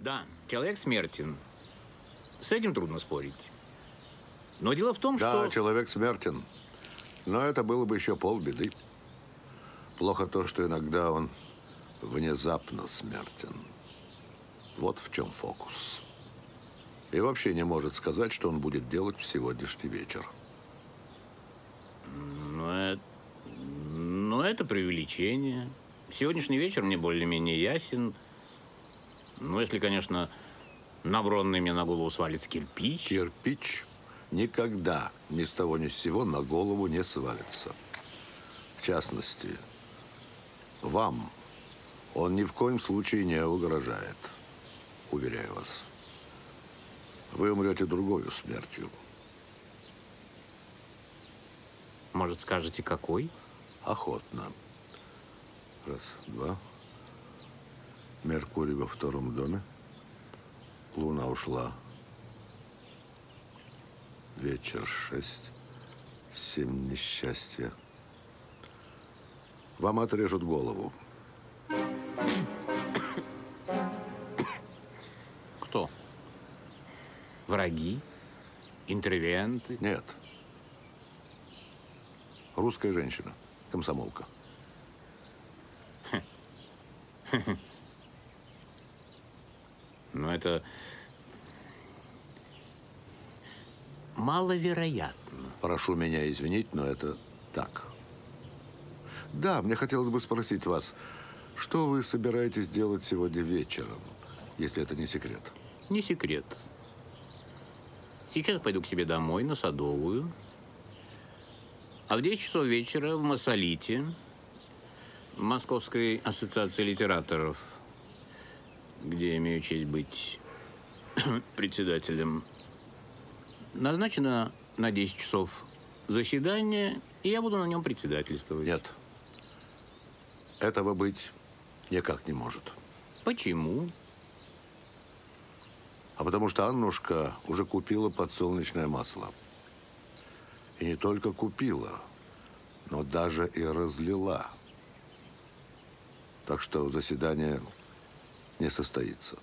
Да, человек смертен. С этим трудно спорить. Но дело в том, Да, что... человек смертен. Но это было бы еще полбеды. Плохо то, что иногда он внезапно смертен. Вот в чем фокус. И вообще не может сказать, что он будет делать в сегодняшний вечер. Но это, но это преувеличение. Сегодняшний вечер мне более-менее ясен. Ну, если, конечно, на бронный мне на голову свалится кирпич. Кирпич никогда ни с того ни с сего на голову не свалится. В частности, вам он ни в коем случае не угрожает. Уверяю вас. Вы умрете другою смертью. Может, скажете, какой? Охотно. Раз, два. Меркурий во втором доме. Луна ушла. Вечер шесть. Семь несчастья. Вам отрежут голову. Кто? Враги? Интервенты? Нет. Русская женщина. Комсомолка. Но это маловероятно. Прошу меня извинить, но это так. Да, мне хотелось бы спросить вас, что вы собираетесь делать сегодня вечером, если это не секрет? Не секрет. Сейчас пойду к себе домой, на Садовую. А в 10 часов вечера в Массолите, в Московской ассоциации литераторов, где имею честь быть председателем, назначено на 10 часов заседание, и я буду на нем председательствовать. Нет. Этого быть никак не может. Почему? А потому что Аннушка уже купила подсолнечное масло. И не только купила, но даже и разлила. Так что заседание не состоится.